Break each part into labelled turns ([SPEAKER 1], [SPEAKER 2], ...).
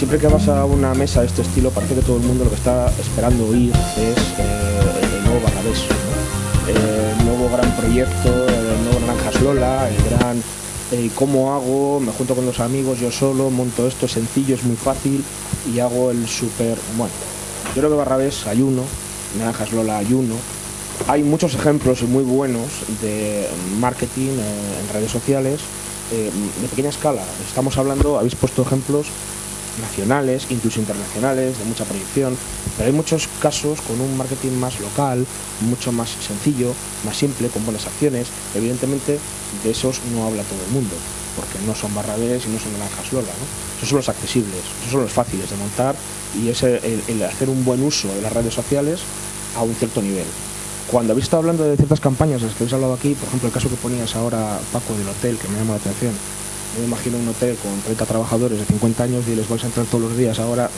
[SPEAKER 1] siempre que vas a una mesa de este estilo, parece que todo el mundo lo que está esperando oír es eh, el nuevo Barrabés, el nuevo gran proyecto, el nuevo Naranjas Lola, el gran eh, cómo hago, me junto con los amigos, yo solo, monto esto, es sencillo, es muy fácil y hago el súper... Bueno, yo creo que Barrabés hay uno, Naranjas Lola hay uno, hay muchos ejemplos muy buenos de marketing eh, en redes sociales de pequeña escala. Estamos hablando, habéis puesto ejemplos nacionales, incluso internacionales, de mucha proyección, pero hay muchos casos con un marketing más local, mucho más sencillo, más simple, con buenas acciones. Evidentemente, de esos no habla todo el mundo, porque no son barrabés y no son naranjas Lola. ¿no? Esos son los accesibles, esos son los fáciles de montar y es el hacer un buen uso de las redes sociales a un cierto nivel cuando habéis estado hablando de ciertas campañas, las que habéis hablado aquí, por ejemplo, el caso que ponías ahora, Paco, del hotel, que me llama la atención. Me imagino un hotel con 30 trabajadores de 50 años y les vais a entrar todos los días ahora.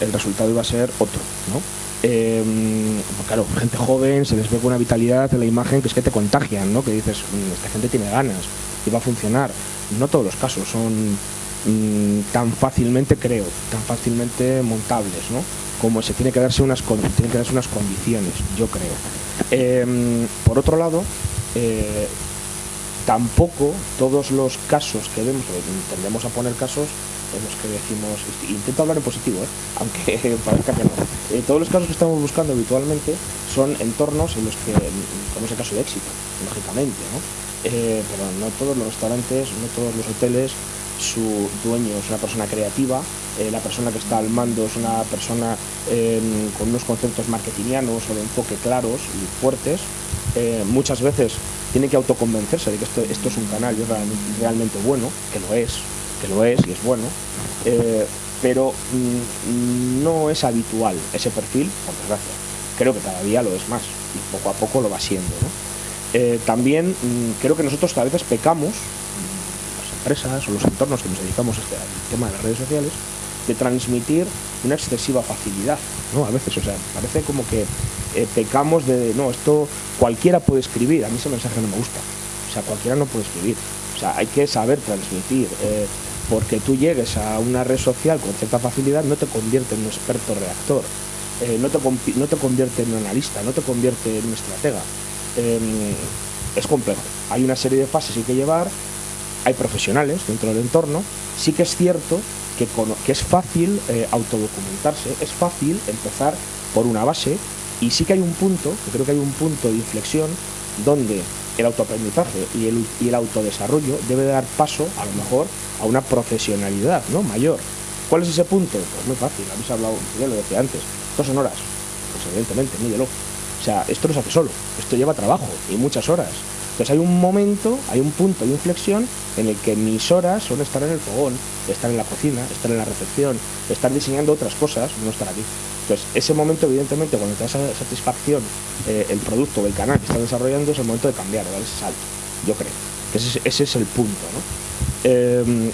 [SPEAKER 1] el resultado iba a ser otro, ¿no? Em, pues claro, gente joven, se les ve con una vitalidad en la imagen que es que te contagian, ¿no? Que dices, mm, esta gente tiene ganas y va a funcionar. No todos los casos son mm, tan fácilmente, creo, tan fácilmente montables, ¿no? como se tiene que darse unas, tiene que darse unas condiciones, yo creo. Em, por otro lado, eh, tampoco todos los casos que vemos, tendemos a poner casos en los que decimos, intento hablar en positivo, ¿eh? aunque parezca que no. Eh, todos los casos que estamos buscando habitualmente son entornos en los que, como es el caso de éxito, lógicamente, ¿no? pero no todos los restaurantes, no todos los hoteles su dueño es una persona creativa, eh, la persona que está al mando es una persona con unos conceptos marketingianos o de enfoque claros y fuertes. Eh, muchas veces tiene que autoconvencerse de que esto, es un canal realmente, bueno, que lo es, que lo es y es bueno, eh, pero mm, no es habitual ese perfil, por desgracia. Creo que cada día lo es más y poco a poco lo va siendo. también mm, creo que nosotros a veces pecamos empresas o los entornos que nos dedicamos este, al tema de las redes sociales, de transmitir una excesiva facilidad, ¿no? A veces, o sea, parece como que eh, pecamos de, no, esto cualquiera puede escribir, a mí ese mensaje no me gusta, o sea, cualquiera no puede escribir, o sea, hay que saber transmitir, eh, porque tú llegues a una red social con cierta facilidad no te convierte en un experto reactor, eh, no, te, no te convierte en un analista, no te convierte en un estratega. Em, es complejo. Hay una serie de fases que hay que llevar hay profesionales dentro del entorno, sí que es cierto que, que es fácil autodocumentarse, es fácil empezar por una base y sí que hay un punto, que creo que hay un punto de inflexión donde el autoaprendizaje y el, y el autodesarrollo debe dar paso, a lo mejor, a una profesionalidad ¿no? mayor. ¿Cuál es ese punto? Pues muy fácil, habéis hablado, ya lo decía antes, dos son horas, pues evidentemente, mídelo. O sea, esto no se hace solo, esto lleva trabajo y muchas horas. Entonces hay un momento, hay un punto de inflexión en el que mis horas son estar en el fogón, estar en la cocina, estar en la recepción, estar diseñando otras cosas, no estar aquí. Entonces ese momento, evidentemente, cuando te da satisfacción eh, el producto o el canal que estás desarrollando, es el momento de cambiar, de dar ese salto. Yo creo que ese, es el punto. ¿no? Em,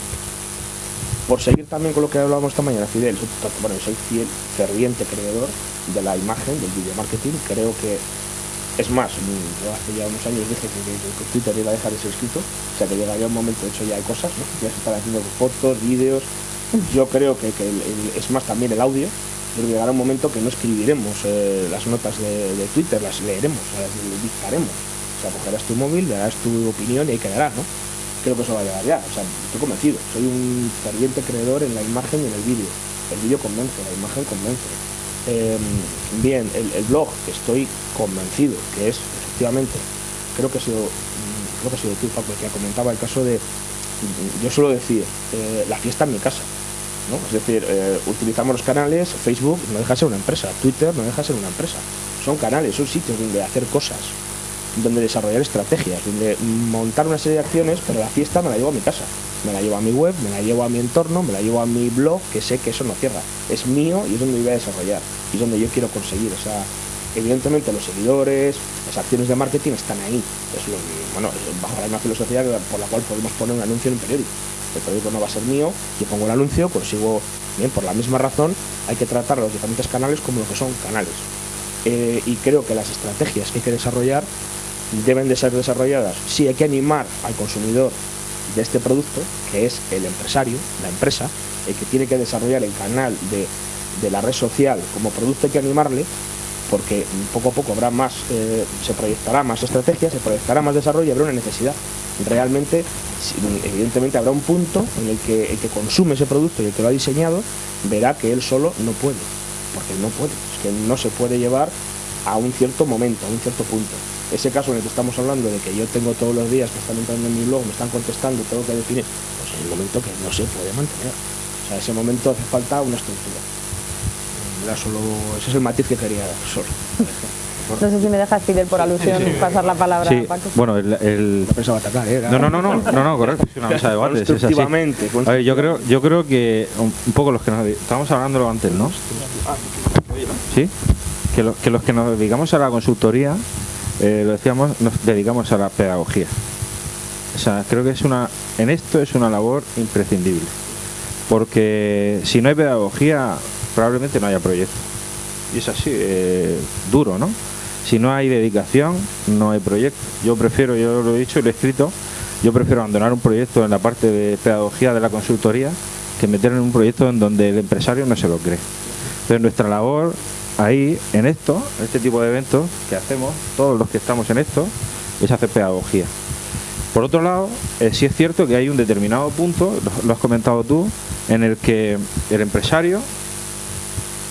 [SPEAKER 1] por seguir también con lo que hablábamos esta mañana, Fidel, bueno, soy fiel, ferviente creador de la imagen, del video marketing, creo que es más, yo hace ya unos años dije que, Twitter iba a dejar de escrito, o sea que llegaría un momento, de hecho ya hay cosas, ¿no? ya se están haciendo fotos, vídeos, yo creo que, es más también el audio, pero llegará un momento que no escribiremos eh, las notas de, Twitter, las leeremos, las dictaremos. O sea, cogerás tu móvil, darás tu opinión y ahí quedará, ¿no? Creo que eso va a llegar ya, o sea, estoy convencido, soy un ferviente creedor en la imagen y en el vídeo. El vídeo convence, la imagen convence Em, bien, el, blog, estoy convencido que es, efectivamente, creo que ha sido, mm, creo que ha sido tú, Paco, que comentaba el caso de, yo suelo decir, eh, la fiesta en mi casa. Es decir, eh, utilizamos los canales, Facebook no deja de ser una empresa, Twitter no deja de ser una empresa. Son canales, son sitios donde hacer cosas, donde desarrollar estrategias, donde montar una serie de acciones, pero la fiesta me la llevo a mi casa me la llevo a mi web, me la llevo a mi entorno, me la llevo a mi blog, que sé que eso no cierra. Es mío y es donde voy a desarrollar. Y es donde yo quiero conseguir. O sea, evidentemente los seguidores, las acciones de marketing están ahí. Es lo, bueno, bajo la misma filosofía por la cual podemos poner un anuncio en un periódico. El periódico no va a ser mío, yo pongo el anuncio, consigo, bien, por la misma razón, hay que tratar los diferentes canales como lo que son canales. Eh, y creo que las estrategias que hay que desarrollar deben de ser desarrolladas. Sí, hay que animar al consumidor de este producto, que es el empresario, la empresa, el que tiene que desarrollar el canal de, de la red social como producto hay que animarle, porque poco a poco habrá más, eh, se proyectará más estrategia, se proyectará más desarrollo y habrá una necesidad. Realmente, evidentemente habrá un punto en el que el que consume ese producto y el que lo ha diseñado verá que él solo no puede, porque no puede, es que no se puede llevar a un cierto momento, a un cierto punto. Ese caso en el que estamos hablando de que yo tengo todos los días que están entrando en mi blog, me están contestando, tengo que definir, pues es el momento que no se puede mantener. O sea, ese momento hace falta una estructura. solo, ese es el matiz que quería dar solo.
[SPEAKER 2] No sé si me dejas, Fidel, por alusión, pasar la palabra
[SPEAKER 3] sí. Bueno, el...
[SPEAKER 1] el... No pensaba atacar, ¿eh?
[SPEAKER 3] No, no, no, no, no, no, correcto, es una mesa de debate, es así. A ver, yo creo, yo creo que un, poco los que nos... Estábamos hablándolo antes, ¿no? ¿Sí? Que, lo, que los que nos dedicamos a la consultoría, eh, lo decíamos, nos dedicamos a la pedagogía. O sea, creo que es una... En esto es una labor imprescindible. Porque si no hay pedagogía, probablemente no haya proyecto. Y es así, eh, duro, ¿no? Si no hay dedicación, no hay proyecto. Yo prefiero, yo lo he dicho y lo he escrito, yo prefiero abandonar un proyecto en la parte de pedagogía de la consultoría que meter en un proyecto en donde el empresario no se lo cree. Entonces nuestra labor ahí, en esto, en este tipo de eventos que hacemos, todos los que estamos en esto, es hacer pedagogía. Por otro lado, eh, sí es cierto que hay un determinado punto, lo has comentado tú, en el que el empresario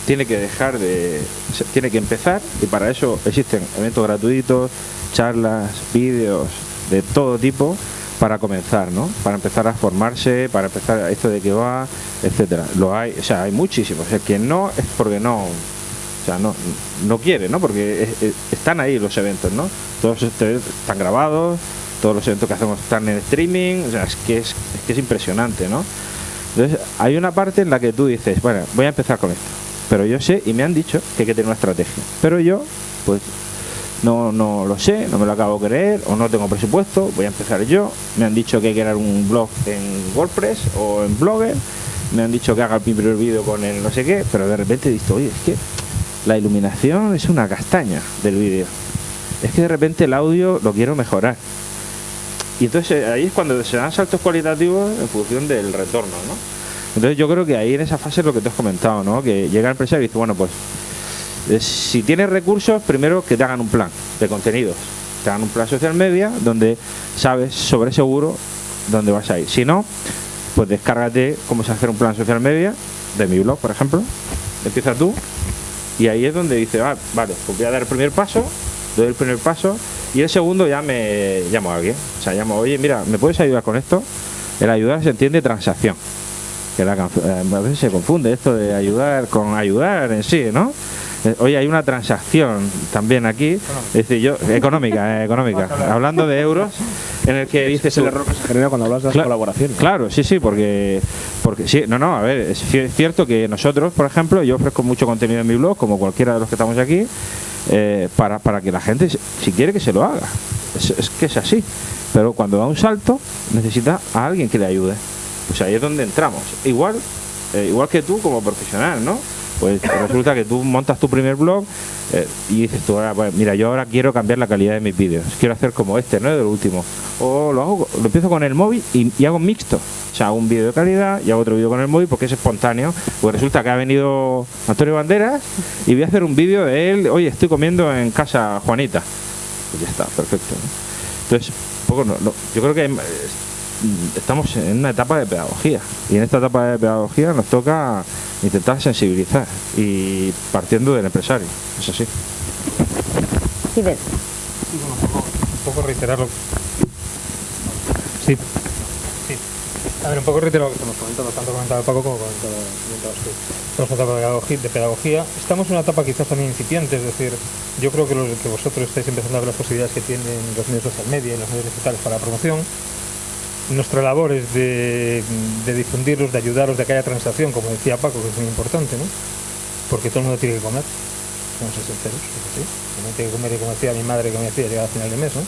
[SPEAKER 3] tiene que dejar de tiene que empezar y para eso existen eventos gratuitos charlas vídeos de todo tipo para comenzar no para empezar a formarse para empezar esto de que va etcétera. Lo hay o sea hay muchísimos. El que no es porque no o sea no no quiere no porque están ahí los eventos no todos están grabados todos los eventos que hacemos están en streaming o sea es que es que es impresionante no entonces hay una parte en la que tú dices bueno voy a empezar con esto pero yo sé y me han dicho que hay que tener una estrategia. Pero yo, pues, no, no lo sé, no me lo acabo de creer o no tengo presupuesto, voy a empezar yo. Me han dicho que hay que crear un blog en WordPress o en Blogger. Me han dicho que haga el primer vídeo con el no sé qué, pero de repente he visto, oye, es que la iluminación es una castaña del vídeo. Es que de repente el audio lo quiero mejorar. Y entonces ahí es cuando se dan saltos cualitativos en función del retorno, ¿no? Entonces yo creo que ahí en esa fase es lo que te has comentado, ¿no? Que llega el empresario y dice, bueno, pues eh, si tienes recursos, primero que te hagan un plan de contenidos. Te hagan un plan social media donde sabes sobre seguro dónde vas a ir. Si no, pues descárgate cómo se hacer un plan social media de mi blog, por ejemplo. Empieza tú y ahí es donde dice, ah, vale, pues voy a dar el primer paso, doy el primer paso y el segundo ya me llamo a alguien. O sea, llamo, oye, mira, ¿me puedes ayudar con esto? El ayudar se entiende transacción que la, eh, a veces se confunde esto de ayudar con ayudar en sí, ¿no? Eh, oye, hay una transacción también aquí, es decir, yo, económica, eh, económica, hablando de euros, en el que dices
[SPEAKER 1] el error que se genera cuando hablas de las colaboraciones.
[SPEAKER 3] Claro, sí, sí, porque, porque sí, no, no, a ver, es cierto que nosotros, por ejemplo, yo ofrezco mucho contenido en mi blog, como cualquiera de los que estamos aquí, para, para que la gente, si quiere que se lo haga, es que es así, pero cuando da un salto, necesita a alguien que le ayude. Pues ahí es donde entramos. Igual, eh, igual que tú como profesional, ¿no? Pues resulta que tú montas tu primer blog eh, y dices tú, mira, yo ahora quiero cambiar la calidad de mis vídeos. Quiero hacer como este, ¿no? Del último. O lo hago, lo empiezo con el móvil y, hago mixto. O sea, hago un vídeo de calidad y hago otro vídeo con el móvil porque es espontáneo. Pues resulta que ha venido Antonio Banderas y voy a hacer un vídeo de él, oye, estoy comiendo en casa Juanita. Pues ya está, perfecto. Entonces, poco no, yo creo que estamos en una etapa de pedagogía y en esta etapa de pedagogía nos toca intentar sensibilizar y partiendo del empresario, es así.
[SPEAKER 2] Sí, un,
[SPEAKER 4] poco, un poco reiterarlo. Sí. sí. A ver, un poco reiterar lo que hemos comentado, tanto comentado Paco como comentado, tú. Estamos en una etapa de pedagogía, Estamos en una etapa quizás también incipiente, es decir, yo creo que, los, que vosotros estáis empezando a ver las posibilidades que tienen los medios social media y los medios digitales para la promoción nuestra labor es de, difundirlos, de ayudaros, de que haya transacción, como decía Paco, que es muy importante, ¿no? Porque todo el mundo tiene que comer, vamos ser sinceros, tiene que comer, como decía mi madre que me decía, llegar a final de mes, ¿no?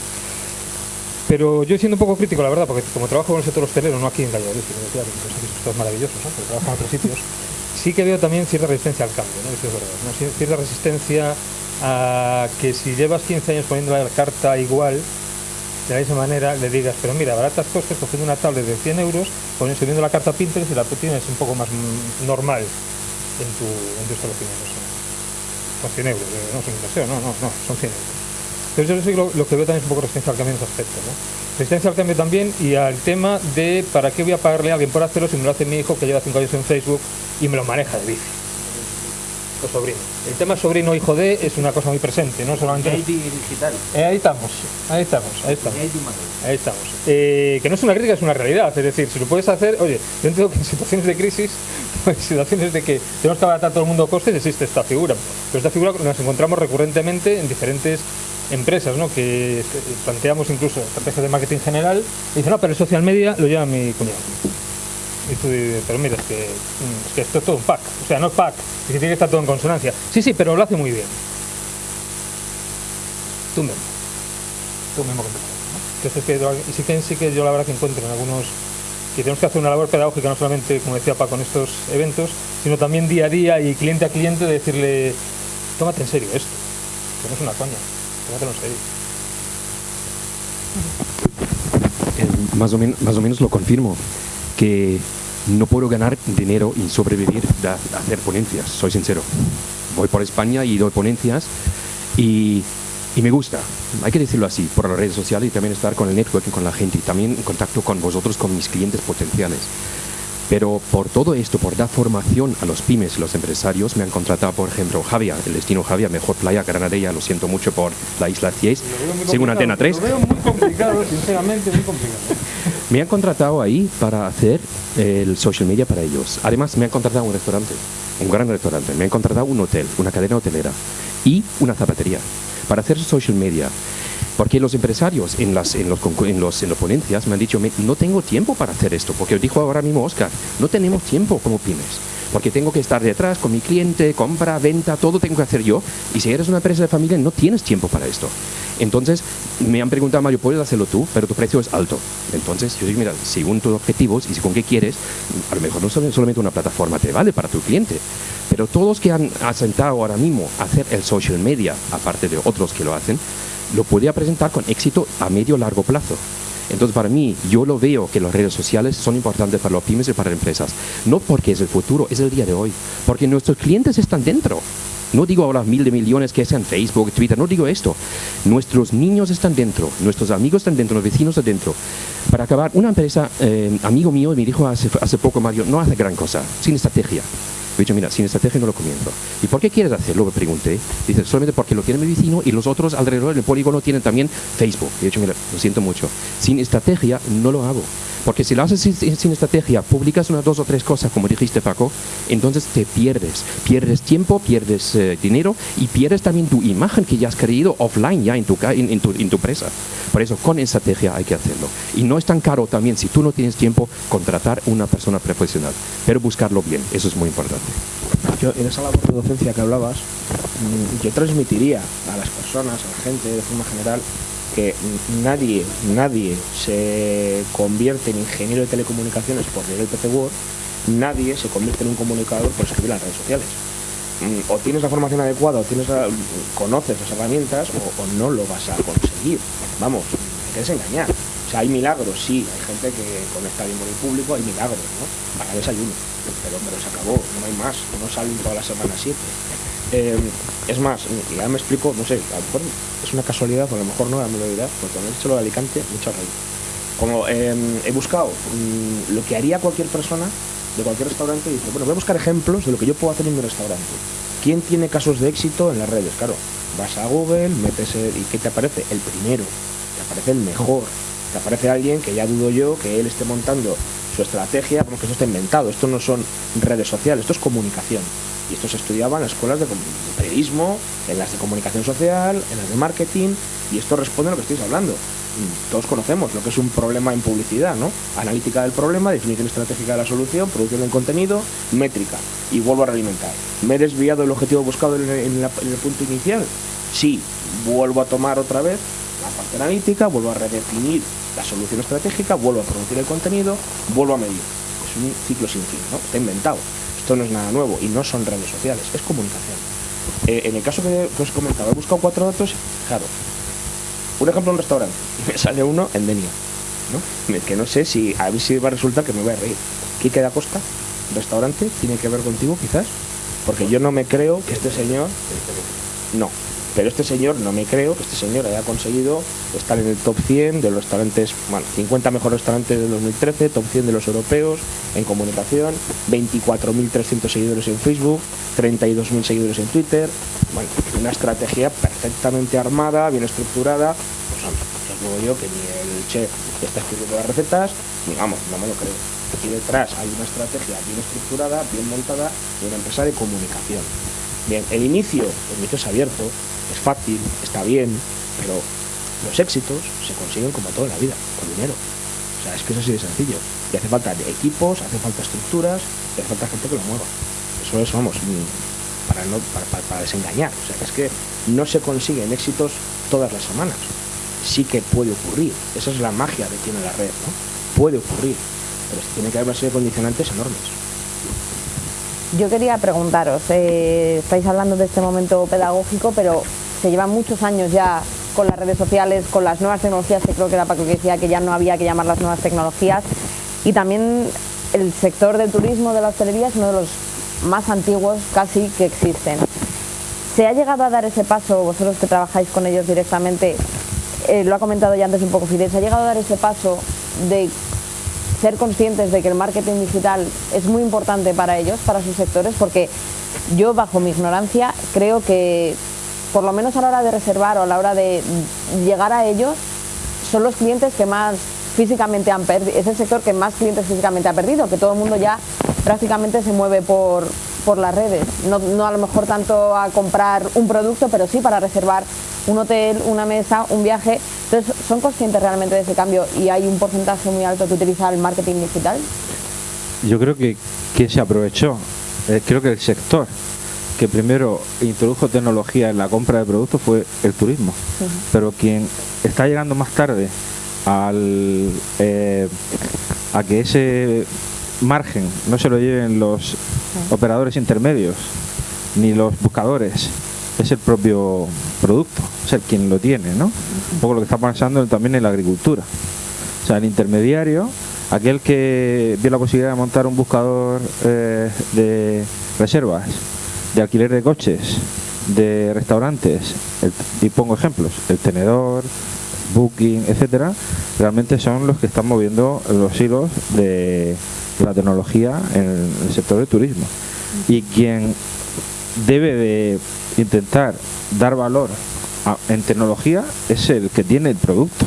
[SPEAKER 4] Pero yo siendo un poco crítico, la verdad, porque como trabajo con el sector hostelero, no aquí en Valladolid, sino que esto es maravilloso, ¿no? Pero trabajo en otros sitios, sí que veo también cierta resistencia al cambio, ¿no? Cierta resistencia a que si llevas 15 años poniendo la carta igual, de la misma manera le digas, pero mira, baratas costes cogiendo una tablet de 100 euros, poniendo subiendo la carta Pinterest y la tienes un poco más normal en tu, en tu establecimiento. Son 100 euros, eh, no son inversión, no, no, no, son 100 euros. Entonces yo lo, lo, que veo también es un poco resistencia al cambio en ese aspecto. Resistencia al cambio también y al tema de para qué voy a pagarle a alguien por hacerlo si me lo hace mi hijo que lleva 5 años en Facebook y me lo maneja de bici. O sobrino. El tema sobrino hijo de es una cosa muy presente, no solamente.
[SPEAKER 5] digital.
[SPEAKER 4] Eh, ahí estamos, ahí estamos, ahí estamos. Ahí estamos. Eh, que no es una crítica, es una realidad. Es decir, si lo puedes hacer, oye, yo entiendo que en situaciones de crisis, en situaciones de que tenemos que abaratar todo el mundo costes, existe esta figura. Pero esta figura nos encontramos recurrentemente en diferentes empresas, ¿no? que planteamos incluso estrategias de marketing general, y dicen, no, pero el social media lo lleva mi cuñado. Y tú dices, pero mira, es que, es esto es todo un pack, o sea, no es pack, y que tiene que estar todo en consonancia. Sí, sí, pero lo hace muy bien. Tú mismo. Tú mismo que. Entonces, que, sí que, sí que yo la verdad que encuentro en algunos que tenemos que hacer una labor pedagógica no solamente, como decía Paco, con estos eventos, sino también día a día y cliente a cliente de decirle, tómate en serio esto, que no es una coña.
[SPEAKER 6] Eh, más, o más o menos lo confirmo, que no puedo ganar dinero y sobrevivir de hacer ponencias, soy sincero. Voy por España y doy ponencias y, y, me gusta, hay que decirlo así, por las redes sociales y también estar con el networking, con la gente y también en contacto con vosotros, con mis clientes potenciales. Pero por todo esto, por dar formación a los pymes los empresarios, me han contratado, por ejemplo, Javia, el destino Javia, mejor playa Granadella, lo siento mucho por la isla Cies, según Antena 3.
[SPEAKER 4] Lo veo muy complicado, sinceramente, muy complicado.
[SPEAKER 6] Me han contratado ahí para hacer el social media para ellos. Además, me han contratado un restaurante, un gran restaurante. Me han contratado un hotel, una cadena hotelera y una zapatería para hacer social media. Porque los empresarios en las, en los, en los, en las ponencias me han dicho, no tengo tiempo para hacer esto, porque dijo ahora mismo Oscar, no tenemos tiempo como pymes, porque tengo que estar detrás con mi cliente, compra, venta, todo tengo que hacer yo, y si eres una empresa de familia no tienes tiempo para esto. Entonces me han preguntado, Mario, puedes hacerlo tú, pero tu precio es alto. Entonces yo digo, mira, según tus objetivos y según qué quieres, a lo mejor no solamente una plataforma te vale para tu cliente, pero todos que han asentado ahora mismo hacer el social media, aparte de otros que lo hacen, lo podría presentar con éxito a medio largo plazo. Entonces, para mí, yo lo veo que las redes sociales son importantes para los pymes y para las empresas. No porque es el futuro, es el día de hoy. Porque nuestros clientes están dentro. No digo ahora mil de millones que sean Facebook, Twitter, no digo esto. Nuestros niños están dentro, nuestros amigos están dentro, los vecinos están dentro. Para acabar, una empresa, eh, amigo mío me dijo hace, hace poco, Mario, no hace gran cosa, sin estrategia. He dicho, mira, sin estrategia no lo comienzo. ¿Y por qué quieres hacerlo? Me pregunté. Dice, solamente porque lo tiene mi vecino y los otros alrededor del polígono tienen también Facebook. He dicho, mira, lo siento mucho. Sin estrategia no lo hago. Porque si lo haces sin, estrategia, publicas unas dos o tres cosas, como dijiste Paco, entonces te pierdes. Pierdes tiempo, pierdes eh, dinero y pierdes también tu imagen que ya has creído offline ya en tu, en, tu, en tu empresa. Por eso, con estrategia hay que hacerlo. Y no es tan caro también, si tú no tienes tiempo, contratar una persona profesional. Pero buscarlo bien, eso es muy importante.
[SPEAKER 1] Yo, en esa labor de docencia que hablabas, mm, yo transmitiría a las personas, a la gente de forma general, que nadie, nadie se convierte en ingeniero de telecomunicaciones por leer el PC Word, nadie se convierte en un comunicador por escribir las redes sociales. Mm, o tienes la formación adecuada, o tienes conoces las herramientas, o, no lo vas a conseguir. Vamos, te engañar. O sea, hay milagros, sí, hay gente que conecta bien con el público, hay milagros, ¿no? Para desayuno, pero, pero se acabó, no hay más, no salen todas las semanas siete. Eh, es más, ya me explico, no sé, a lo mejor es una casualidad, o a lo mejor no, ya me lo porque cuando he hecho lo de Alicante, mucho reír. Como em, he buscado mm, lo que haría cualquier persona de cualquier restaurante, y dice, bueno, voy a buscar ejemplos de lo que yo puedo hacer en mi restaurante. ¿Quién tiene casos de éxito en las redes? Claro, vas a Google, metes el, y ¿qué te aparece? El primero, te aparece el mejor, te aparece alguien que ya dudo yo que él esté montando su estrategia, porque eso está inventado, esto no son redes sociales, esto es comunicación. Y esto se estudiaba en las escuelas de periodismo, en las de comunicación social, en las de marketing, y esto responde a lo que estáis hablando. Todos conocemos lo que es un problema en publicidad, ¿no? Analítica del problema, definición estratégica de la solución, producción del contenido, métrica. Y vuelvo a realimentar. ¿Me he desviado del objetivo buscado en, el punto inicial? Sí, vuelvo a tomar otra vez la parte analítica, vuelvo a redefinir la solución estratégica, vuelvo a producir el contenido, vuelvo a medir. Es un ciclo sin fin, ¿no? Está inventado. Esto no es nada nuevo y no son redes sociales, es comunicación. Eh, en el caso que, os comentaba, he buscado cuatro datos, claro. Un ejemplo, un restaurante. me sale uno en Denia. Que no sé si a ver si va a resultar que me voy a reír. Quique da Costa, restaurante, tiene que ver contigo quizás, porque yo no me creo que este señor. No, pero este señor, no me creo que este señor haya conseguido estar en el top 100 de los restaurantes, bueno, 50 mejores restaurantes del 2013, top 100 de los europeos en comunicación, 24.300 seguidores en Facebook, 32.000 seguidores en Twitter. Bueno, una estrategia perfectamente armada, bien estructurada. Pues hombre, os digo yo que ni el chef está escribiendo las recetas, ni vamos, no me lo creo. Aquí detrás hay una estrategia bien estructurada, bien montada y una empresa de comunicación. Bien, el inicio, el inicio es abierto, es fácil, está bien, pero los éxitos se consiguen como toda la vida, con dinero. O sea, es que es así de sencillo. Y hace falta equipos, hace falta estructuras, y hace falta gente que lo mueva. Eso es, vamos, mm, para, no, para, desengañar. O sea, es que no se consiguen éxitos todas las semanas. Sí que puede ocurrir. Esa es la magia que tiene la red, ¿no? Puede ocurrir. Pero tiene que haber una serie de condicionantes enormes.
[SPEAKER 2] Yo quería preguntaros, eh, estáis hablando de este momento pedagógico, pero se llevan muchos años ya con las redes sociales, con las nuevas tecnologías, que creo que era Paco que decía que ya no había que llamar las nuevas tecnologías, y también el sector del turismo, de la hostelería, es uno de los más antiguos casi que existen. ¿Se ha llegado a dar ese paso, vosotros que trabajáis con ellos directamente, eh, lo ha comentado ya antes un poco Fidel, ¿se ha llegado a dar ese paso de ser conscientes de que el marketing digital es muy importante para ellos, para sus sectores, porque yo bajo mi ignorancia creo que por lo menos a la hora de reservar o a la hora de llegar a ellos, son los clientes que más físicamente han perdido, es el sector que más clientes físicamente ha perdido, que todo el mundo ya prácticamente se mueve por, por las redes. No, a lo mejor tanto a comprar un producto, pero sí para reservar un hotel, una mesa, un viaje. Entonces, ¿son conscientes realmente de ese cambio y hay un porcentaje muy alto que utiliza el marketing digital?
[SPEAKER 3] Yo creo que, que se aprovechó. Eh, creo que el sector que primero introdujo tecnología en la compra de productos fue el turismo. Pero quien está llegando más tarde al, eh, a que ese margen no se lo lleven los operadores intermedios ni los buscadores, es el propio producto, es el quien lo tiene, ¿no? Un poco lo que está pasando también en la agricultura. O sea, el intermediario, aquel que vio la posibilidad de montar un buscador eh, de reservas, de alquiler de coches, de restaurantes, y pongo ejemplos, el tenedor, Booking, etcétera, realmente son los que están moviendo los hilos de la tecnología en el sector del turismo. Y quien debe de intentar dar valor en tecnología es el que tiene el producto,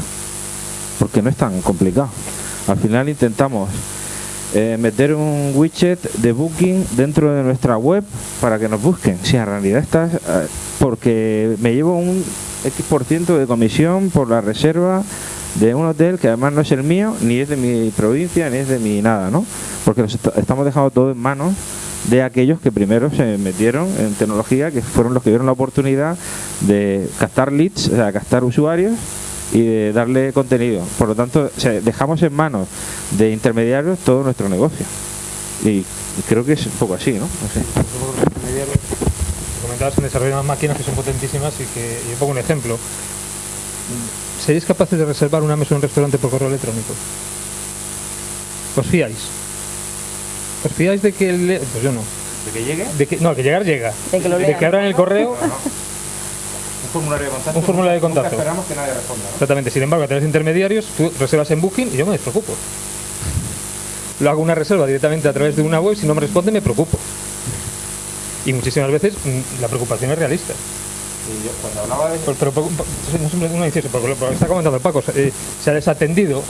[SPEAKER 3] porque no es tan complicado. Al final intentamos eh, meter un widget de booking dentro de nuestra web para que nos busquen. Si en realidad estás, eh, porque me llevo un X% de comisión por la reserva de un hotel que además no es el mío, ni es de mi provincia, ni es de mi nada, ¿no? Porque estamos dejando todo en manos de aquellos que primero se metieron en tecnología, que fueron los que dieron la oportunidad de captar leads, o sea, captar usuarios y de darle contenido. Por lo tanto, dejamos en manos de intermediarios todo nuestro negocio. Y, creo que es un poco así, ¿no? no sé.
[SPEAKER 4] Comentabas que desarrollan máquinas que son potentísimas y que, yo pongo un ejemplo. ¿Seréis capaces de reservar una mesa en un restaurante por correo electrónico? ¿Os fiáis? ¿Os fiáis de que el... Pues yo no.
[SPEAKER 3] ¿De que llegue?
[SPEAKER 4] De que, no, que llegar llega. De que, lo de que abran el correo...
[SPEAKER 3] Un formulario de contacto.
[SPEAKER 4] Un formulario de contacto.
[SPEAKER 3] esperamos que nadie responda.
[SPEAKER 4] Exactamente. Sin embargo, a través de intermediarios, tú reservas en Booking y yo me despreocupo. Lo hago una reserva directamente a través de una web, si no me responde me preocupo. Y muchísimas veces mm, la preocupación es realista.
[SPEAKER 3] Y yo, cuando hablaba de...
[SPEAKER 4] Pero, no uno dice eso, porque lo que está comentando Paco, eh, se ha desatendido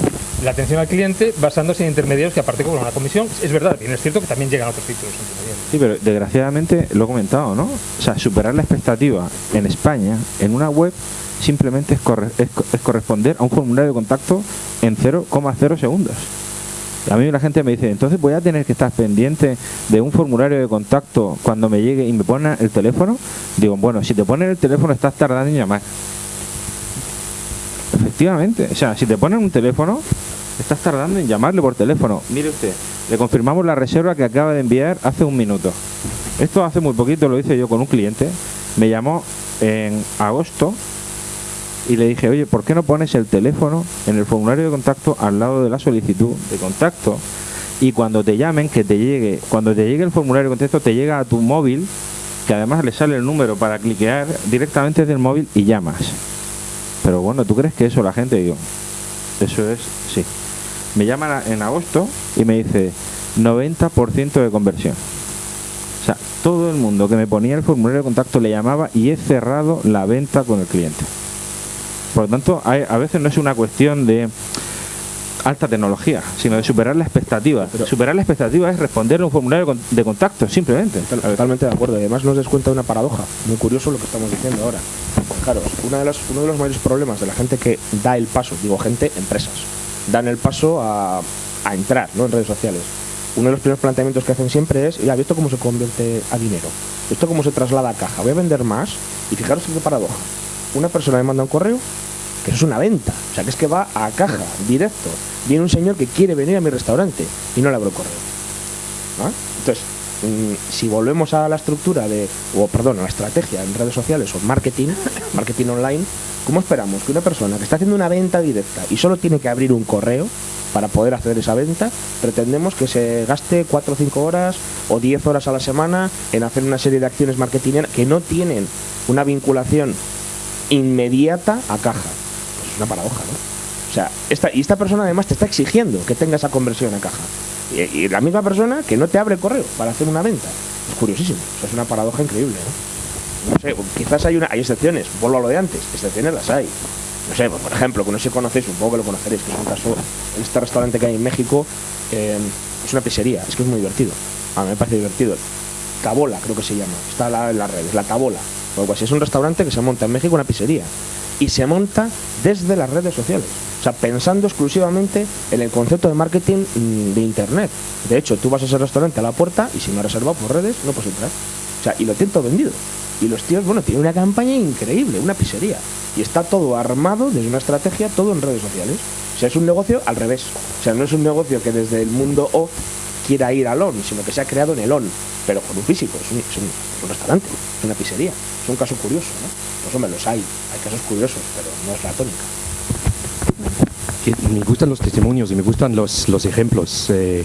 [SPEAKER 4] la atención al cliente basándose en intermediarios que aparte cobran una comisión. Es verdad, bien es cierto que también llegan otros títulos.
[SPEAKER 3] Sí, pero desgraciadamente lo he comentado, ¿no? O sea, superar la expectativa en España en una web simplemente es, es, corresponder a un formulario de contacto en 0,0 segundos. A mí la gente me dice, entonces voy a tener que estar pendiente de un formulario de contacto cuando me llegue y me pone el teléfono. Digo, bueno, si te ponen el teléfono estás tardando en llamar. Efectivamente, o sea, si te ponen un teléfono, estás tardando en llamarle por teléfono. Mire usted, le confirmamos la reserva que acaba de enviar hace un minuto. Esto hace muy poquito lo hice yo con un cliente. Me llamó en agosto y le dije, oye, ¿por qué no pones el teléfono en el formulario de contacto al lado de la solicitud de contacto? Y cuando te llamen, que te llegue, cuando te llegue el formulario de contacto, te llega a tu móvil, que además le sale el número para cliquear directamente desde el móvil y llamas. Pero bueno, ¿tú crees que eso la gente? Digo, eso es, sí. Me llaman en agosto y me dice 90% de conversión. O sea, todo el mundo que me ponía el formulario de contacto le llamaba y he cerrado la venta con el cliente. Por lo tanto, a veces no es una cuestión de alta tecnología, sino de superar la expectativa. superar la expectativa es responder a un formulario de contacto, simplemente.
[SPEAKER 1] Totalmente de acuerdo. Además nos des cuenta de una paradoja. Muy curioso lo que estamos diciendo ahora. Claro, una de las, uno de los mayores problemas de la gente que da el paso, digo gente, empresas, dan el paso a, a entrar ¿no? en redes sociales. Uno de los primeros planteamientos que hacen siempre es, ya, ¿visto cómo se convierte a dinero? ¿Esto cómo se traslada a caja? Voy a vender más y fijaros qué paradoja. Una persona me manda un correo que es una venta, o sea que es que va a caja, directo. Viene un señor que quiere venir a mi restaurante y no le abro correo. Entonces, mm, si volvemos a la estructura de, o perdón, a la estrategia en redes sociales o marketing, marketing online, ¿cómo esperamos que una persona que está haciendo una venta directa y solo tiene que abrir un correo para poder hacer esa venta, pretendemos que se gaste 4 o 5 horas o 10 horas a la semana en hacer una serie de acciones marketing que no tienen una vinculación inmediata a caja? Pues es una paradoja, ¿no? O sea, esta, y esta persona además te está exigiendo que tenga esa conversión a caja. Y, la misma persona que no te abre correo para hacer una venta. Es curiosísimo. es una paradoja increíble, ¿no? No sé, quizás hay, una, hay excepciones. Vuelvo a lo de antes. Excepciones las hay. No sé, pues, por ejemplo, que no sé si conocéis, un poco que lo conoceréis, que es un caso, este restaurante que hay en México, eh, es una pizzería, es que es muy divertido. A mí me parece divertido. Tabola, creo que se llama. Está en las redes, la Tabola. O algo así. Es un restaurante que se monta en México, una pizzería. Y se monta desde las redes sociales. O sea, pensando exclusivamente en el concepto de marketing mm, de Internet. De hecho, tú vas a ese restaurante a la puerta y si no has reservado por redes, no puedes entrar. O sea, y lo tienen todo vendido. Y los tíos, bueno, tienen una campaña increíble, una pizzería. Y está todo armado desde una estrategia, todo en redes sociales. O sea, es un negocio al revés. O sea, no es un negocio que desde el mundo O quiera ir al ON, sino que se ha creado en el ON, pero con un físico. Es un, restaurante, es una pizzería. Es un caso curioso, ¿no? Pues los hay. Hay casos curiosos, pero no es la tónica
[SPEAKER 6] me gustan los testimonios y me gustan los, los ejemplos. Eh,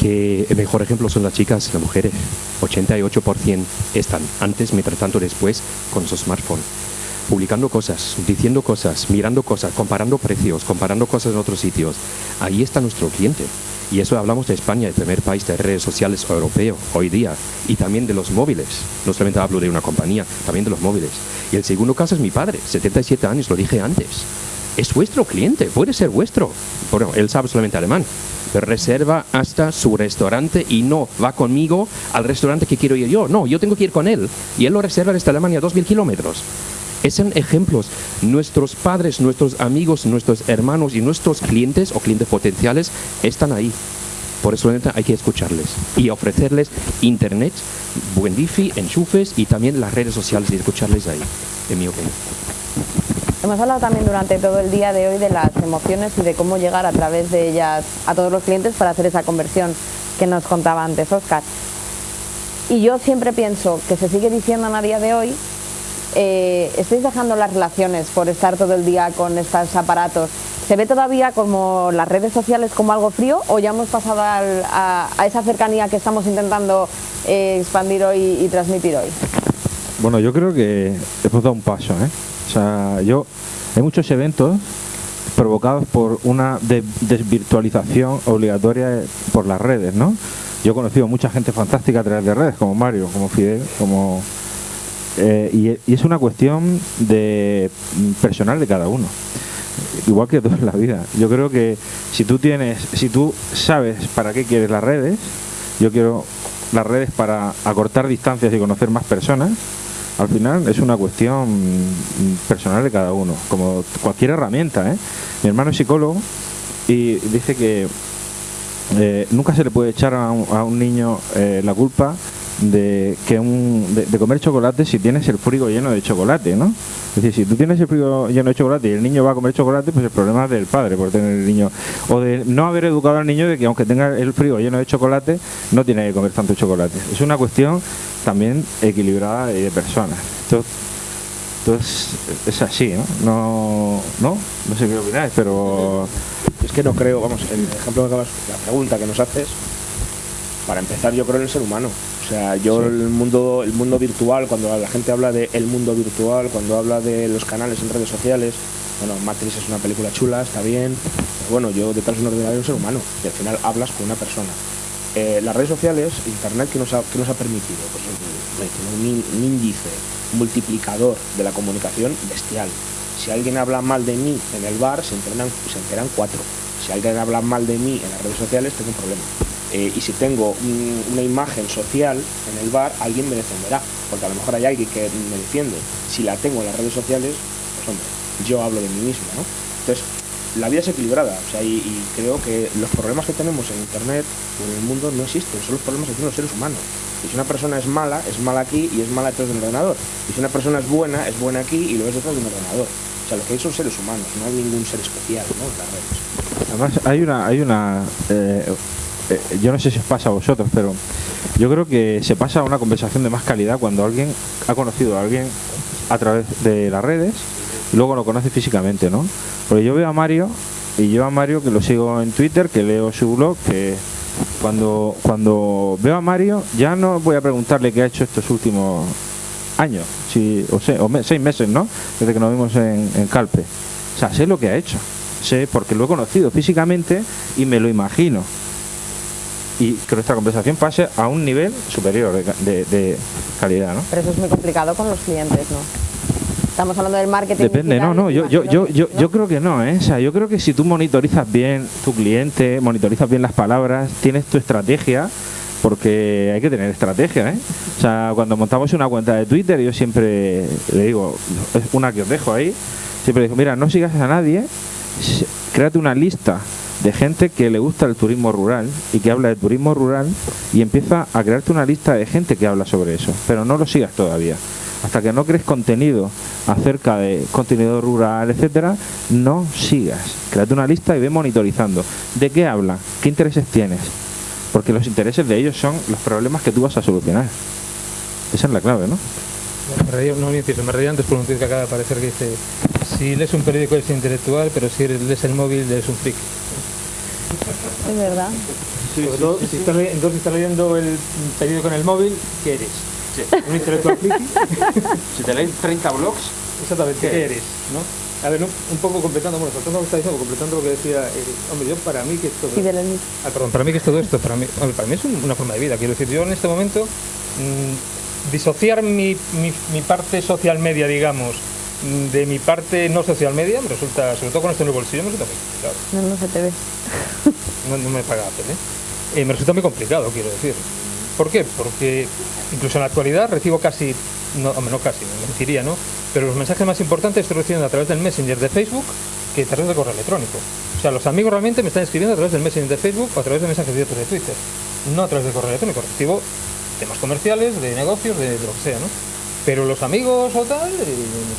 [SPEAKER 6] que el mejor ejemplo son las chicas y las mujeres. 88% están antes, mientras tanto después, con su smartphone. Publicando cosas, diciendo cosas, mirando cosas, comparando precios, comparando cosas en otros sitios. Ahí está nuestro cliente. Y eso hablamos de España, el primer país de redes sociales europeo hoy día. Y también de los móviles. No solamente hablo de una compañía, también de los móviles. Y el segundo caso es mi padre, 77 años, lo dije antes es vuestro cliente, puede ser vuestro. Bueno, él sabe solamente alemán, pero reserva hasta su restaurante y no va conmigo al restaurante que quiero ir yo. No, yo tengo que ir con él. Y él lo reserva desde Alemania a 2.000 kilómetros. Son ejemplos. Nuestros padres, nuestros amigos, nuestros hermanos y nuestros clientes o clientes potenciales están ahí. Por eso hay que escucharles y ofrecerles internet, buen wifi, enchufes y también las redes sociales y escucharles ahí, en mi opinión.
[SPEAKER 2] Hemos hablado también durante todo el día de hoy de las emociones y de cómo llegar a través de ellas a todos los clientes para hacer esa conversión que nos contaba antes Oscar. Y yo siempre pienso que se sigue diciendo a día de hoy, eh, estáis dejando las relaciones por estar todo el día con estos aparatos. ¿Se ve todavía como las redes sociales como algo frío o ya hemos pasado a, esa cercanía que estamos intentando eh, expandir hoy y transmitir hoy?
[SPEAKER 3] Bueno, yo creo que hemos dado un paso, ¿eh? O sea, yo, hay muchos eventos provocados por una desvirtualización obligatoria por las redes, ¿no? Yo he conocido mucha gente fantástica a través de redes, como Mario, como Fidel, como... Eh, y, es una cuestión de personal de cada uno igual que todo en la vida. Yo creo que si tú tienes, si tú sabes para qué quieres las redes, yo quiero las redes para acortar distancias y conocer más personas, al final es una cuestión personal de cada uno, como cualquier herramienta. ¿eh? Mi hermano es psicólogo y dice que eh, nunca se le puede echar a un, niño eh, la culpa de que un, de, comer chocolate si tienes el frigo lleno de chocolate, ¿no? Es decir, si tú tienes el frigo lleno de chocolate y el niño va a comer chocolate, pues el problema es del padre por tener el niño. O de no haber educado al niño de que aunque tenga el frigo lleno de chocolate, no tiene que comer tanto chocolate. Es una cuestión también equilibrada de personas. Entonces, es así, ¿no? No, no, no sé qué opináis, pero...
[SPEAKER 1] Es que no creo, vamos, el ejemplo que acabas, la pregunta que nos haces, para empezar yo creo en el ser humano. O sea, yo el mundo el mundo virtual, cuando la gente habla de el mundo virtual, cuando habla de los canales en redes sociales, bueno, Matrix es una película chula, está bien, pero bueno, yo detrás de un ordenador un ser humano y al final hablas con una persona. Eh, las redes sociales, Internet, ¿qué nos ha, nos ha permitido? Pues un, un índice multiplicador de la comunicación bestial. Si alguien habla mal de mí en el bar, se enteran, se enteran cuatro. Si alguien habla mal de mí en las redes sociales, tengo un problema. Eh, y si tengo una imagen social en el bar, alguien me defenderá, porque a lo mejor hay alguien que me defiende. Si la tengo en las redes sociales, pues hombre, yo hablo de mí mismo, ¿no? Entonces, la vida es equilibrada, o sea, y, creo que los problemas que tenemos en Internet o en el mundo no existen, son los problemas que tienen los seres humanos. Y si una persona es mala, es mala aquí y es mala detrás de un ordenador. Y si una persona es buena, es buena aquí y lo es detrás de un ordenador. O sea, lo que hay son seres humanos, no hay ningún ser especial ¿no? en las redes.
[SPEAKER 3] Además, hay una, hay una eh, eh, yo no sé si os pasa a vosotros, pero yo creo que se pasa a una conversación de más calidad cuando alguien ha conocido a alguien a través de las redes y luego lo conoce físicamente, ¿no? Porque yo veo a Mario y yo a Mario que lo sigo en Twitter, que leo su blog, que cuando, cuando veo a Mario ya no voy a preguntarle qué ha hecho estos últimos años, si, o, sé, o seis meses, ¿no? Desde que nos vimos en Calpe. O sea, sé lo que ha hecho, sé porque lo he conocido físicamente y me lo imagino y que nuestra conversación pase a un nivel superior de, calidad, ¿no?
[SPEAKER 2] Pero eso es muy complicado con los clientes, ¿no? Estamos hablando del marketing.
[SPEAKER 3] Depende, no, no, yo, yo, yo, yo, yo creo que no, ¿eh? O sea, yo creo que si tú monitorizas bien tu cliente, monitorizas bien las palabras, tienes tu estrategia, porque hay que tener estrategia, ¿eh? O sea, cuando montamos una cuenta de Twitter, yo siempre le digo, es una que os dejo ahí, siempre digo, mira, no sigas a nadie, créate una lista de gente que le gusta el turismo rural y que habla de turismo rural y empieza a crearte una lista de gente que habla sobre eso, pero no lo sigas todavía. Hasta que no crees contenido acerca de contenido rural, etcétera, no sigas. Créate una lista y ve monitorizando. ¿De qué habla? ¿Qué intereses tienes? Porque los intereses de ellos son los problemas que tú vas a solucionar. Esa es la clave, ¿no?
[SPEAKER 4] Me reí, no, me reí antes por un tweet que acaba de aparecer que dice si lees un periódico es intelectual, pero si lees el móvil es un friki.
[SPEAKER 2] Es verdad.
[SPEAKER 4] si estás, entonces estás leyendo el periódico en el móvil, ¿qué eres? ¿Un intelectual friki?
[SPEAKER 3] si te lees 30 blogs,
[SPEAKER 4] exactamente, ¿qué, eres? ¿no? A ver, un, poco completando, bueno, lo que está diciendo, completando lo que decía, eh, hombre, yo para mí que es todo ah, perdón, para mí que es todo esto, para mí, para mí es una forma de vida, quiero decir, yo en este momento mm, disociar mi, mi, mi parte social media, digamos, de mi parte no social media me resulta, sobre todo con esto en el bolsillo, me resulta muy complicado.
[SPEAKER 2] No, no se te ve.
[SPEAKER 4] No, me paga ¿eh? ¿eh? Me resulta muy complicado, quiero decir. ¿Por qué? Porque incluso en la actualidad recibo casi, no, no casi, me mentiría, ¿no? Pero los mensajes más importantes estoy recibiendo a través del Messenger de Facebook que a través del correo electrónico. O sea, los amigos realmente me están escribiendo a través del Messenger de Facebook o a través de mensajes directos de Twitter, no a través del correo electrónico. Recibo temas comerciales, de negocios, de, de lo que sea, ¿no? Pero los amigos o tal,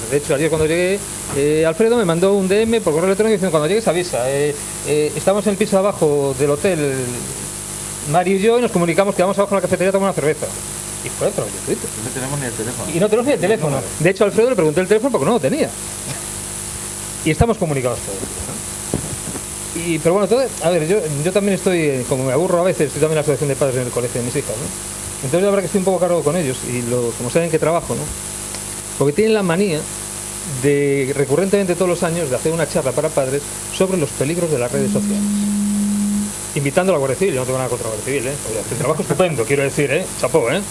[SPEAKER 4] de hecho ayer cuando llegué, eh, Alfredo me mandó un DM por correo electrónico diciendo cuando llegues avisa, eh, eh, estamos en el piso de abajo del hotel, Mario y yo, y nos comunicamos que vamos abajo a la cafetería a tomar una cerveza. Y fue de Twitter.
[SPEAKER 3] No tenemos ni el teléfono.
[SPEAKER 4] Y no tenemos ni el teléfono. De hecho, Alfredo le pregunté el teléfono porque no lo tenía. Y estamos comunicados todos. Y, pero bueno, a ver, yo, yo también estoy, como me aburro a veces, estoy también en la asociación de padres en el colegio de mis hijas, ¿no? Entonces la verdad que estoy un poco cargo con ellos y como saben que trabajo, ¿no? Porque tienen la manía de recurrentemente todos los años de hacer una charla para padres sobre los peligros de las redes sociales. Invitando a la Guardia Civil, yo no tengo nada contra la Guardia Civil, ¿eh? el trabajo estupendo, quiero decir, ¿eh? Chapó, ¿eh?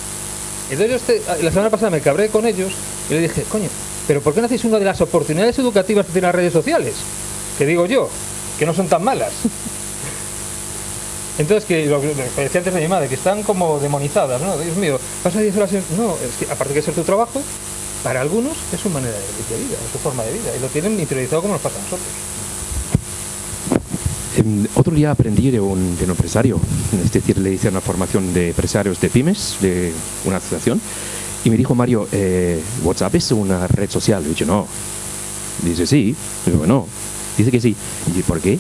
[SPEAKER 4] Entonces yo este, la semana pasada me cabré con ellos y le dije, coño, pero ¿por qué no hacéis una de las oportunidades educativas que tienen las redes sociales? Que digo yo, que no son tan malas. Entonces, que lo, que decía antes de mi madre, que están como demonizadas, ¿no? Dios mío, pasa 10 horas en... No, es que aparte de ser tu trabajo, para algunos es su manera de, vida, es su forma de vida, y lo tienen interiorizado como nos pasa a nosotros.
[SPEAKER 6] Em, otro día aprendí de un, de un, empresario, es decir, le hice una formación de empresarios de pymes, de una asociación, y me dijo, Mario, eh, ¿WhatsApp es una red social? Y yo, no. Dice, sí. Yo, no. Dice que sí. Y ¿por qué?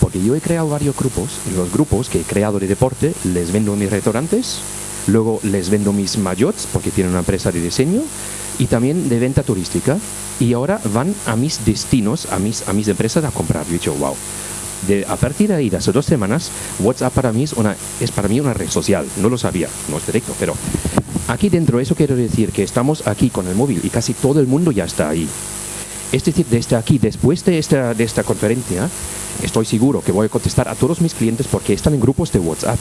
[SPEAKER 6] Porque yo he creado varios grupos, y los grupos que he creado de deporte les vendo en mis restaurantes, luego les vendo mis mayots porque tienen una empresa de diseño y también de venta turística y ahora van a mis destinos, a mis, a mis empresas a comprar. Yo he dicho, wow. A partir de ahí, de hace dos semanas, WhatsApp para mí es, una, es para mí una red social. No lo sabía, no es directo, pero aquí dentro, eso quiero decir que estamos aquí con el móvil y casi todo el mundo ya está ahí. Es decir, desde aquí, después de esta, esta conferencia, estoy seguro que voy a contestar a todos mis clientes porque están en grupos de WhatsApp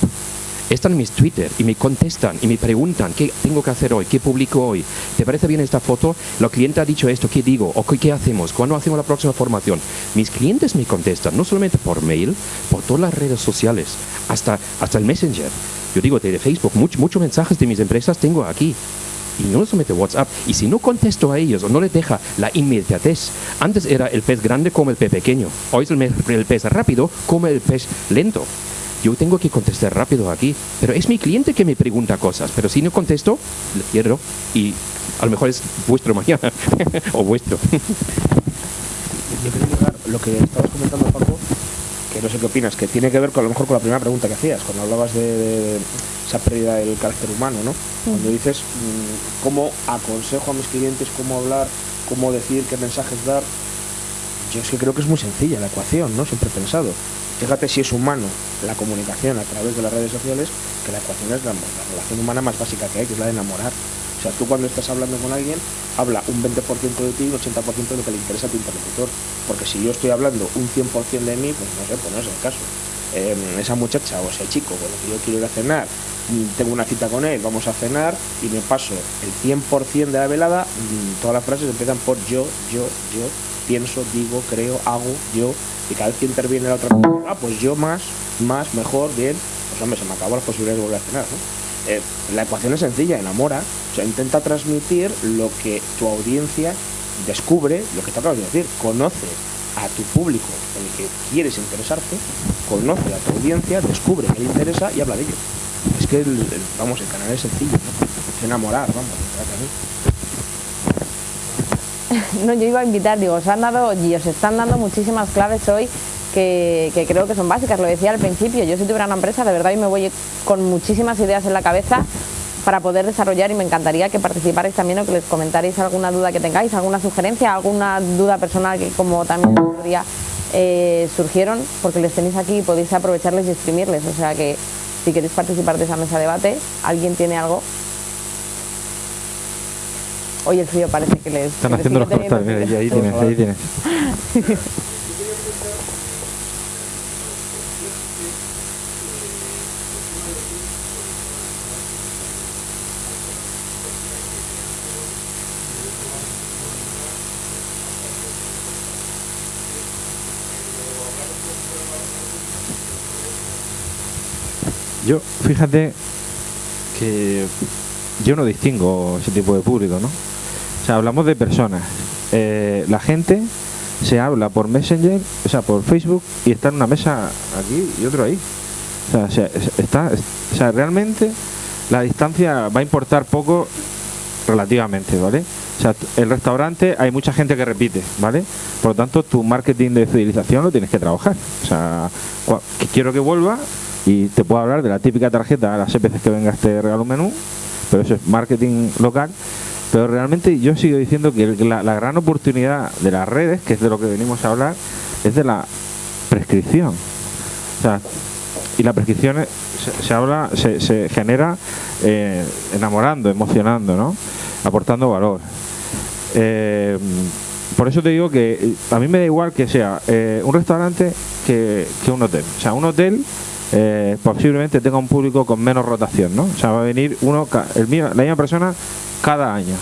[SPEAKER 6] están en mis Twitter y me contestan y me preguntan qué tengo que hacer hoy, qué publico hoy. ¿Te parece bien esta foto? La cliente ha dicho esto, ¿qué digo? ¿O qué hacemos? ¿Cuándo hacemos la próxima formación? Mis clientes me contestan, no solamente por mail, por todas las redes sociales, hasta, hasta el Messenger. Yo digo, de Facebook, muchos mensajes de mis empresas tengo aquí y no solamente WhatsApp. Y si no contesto a ellos o no les deja la inmediatez, antes era el pez grande como el pez pequeño, hoy es el pez rápido como el pez lento yo tengo que contestar rápido aquí, pero es mi cliente que me pregunta cosas, pero si no contesto, le cierro y a lo mejor es vuestro mañana o vuestro.
[SPEAKER 1] Yo quería lo que estabas comentando, Paco, que no sé qué opinas, que tiene que ver con a lo mejor con la primera pregunta que hacías, cuando hablabas de, esa pérdida del carácter humano, ¿no? Cuando dices mm, cómo aconsejo a mis clientes, cómo hablar, cómo decir, qué mensajes dar. Yo es que creo que es muy sencilla la ecuación, ¿no? Siempre he pensado. Fíjate si es humano la comunicación a través de las redes sociales, que la ecuación es la, relación humana más básica que hay, que es la de enamorar. O sea, tú cuando estás hablando con alguien, habla un 20% de ti y un 80% de lo que le interesa a tu interlocutor. Porque si yo estoy hablando un 100% de mí, pues no sé, pues no es el caso. Em, esa muchacha o ese chico con el que yo quiero ir a cenar, mm, tengo una cita con él, vamos a cenar y me paso el 100% de la velada, mm, todas las frases empiezan por yo, yo, yo, pienso, digo, creo, hago, yo, y cada vez que interviene la otra persona, ah, pues yo más, más, mejor, bien, pues hombre, se me acabó las posibilidades de volver a cenar, eh, la ecuación es sencilla, enamora, o sea, intenta transmitir lo que tu audiencia descubre, lo que te acabas de decir, conoce a tu público en el que quieres interesarte, conoce a tu audiencia, descubre que le interesa y habla de ello. Es que, vamos, el canal es sencillo, ¿no? Es enamorar, vamos,
[SPEAKER 2] no, yo iba a invitar, digo, os han dado y os están dando muchísimas claves hoy que, creo que son básicas, lo decía al principio, yo si tuviera una empresa de verdad y me voy con muchísimas ideas en la cabeza para poder desarrollar y me encantaría que participarais también o que les comentarais alguna duda que tengáis, alguna sugerencia, alguna duda personal que como también el día eh, surgieron, porque les tenéis aquí y podéis aprovecharles y exprimirles, o sea que si queréis participar de esa mesa de debate, alguien tiene algo, Hoy el frío parece que les...
[SPEAKER 3] Están haciendo los ahí tienes, ahí tienes. Yo, fíjate que yo no distingo ese tipo de público, ¿no? O sea, hablamos de personas. Eh, la gente se habla por Messenger, o sea, por Facebook y está en una mesa aquí y otro ahí. O sea, está, o sea, realmente la distancia va a importar poco relativamente, ¿vale? O sea, el restaurante hay mucha gente que repite, ¿vale? Por lo tanto, tu marketing de fidelización lo tienes que trabajar. O sea, quiero que vuelva y te puedo hablar de la típica tarjeta las veces que venga este regalo menú, pero eso es marketing local pero realmente yo sigo diciendo que la, gran oportunidad de las redes, que es de lo que venimos a hablar, es de la prescripción. O sea, y la prescripción se, habla, se, genera eh, enamorando, emocionando, ¿no? Aportando valor. Eh, por eso te digo que a mí me da igual que sea eh, un restaurante que, un hotel. O sea, un hotel posiblemente tenga un público con menos rotación, ¿no? O sea, va a venir uno, el mío, la misma persona cada año.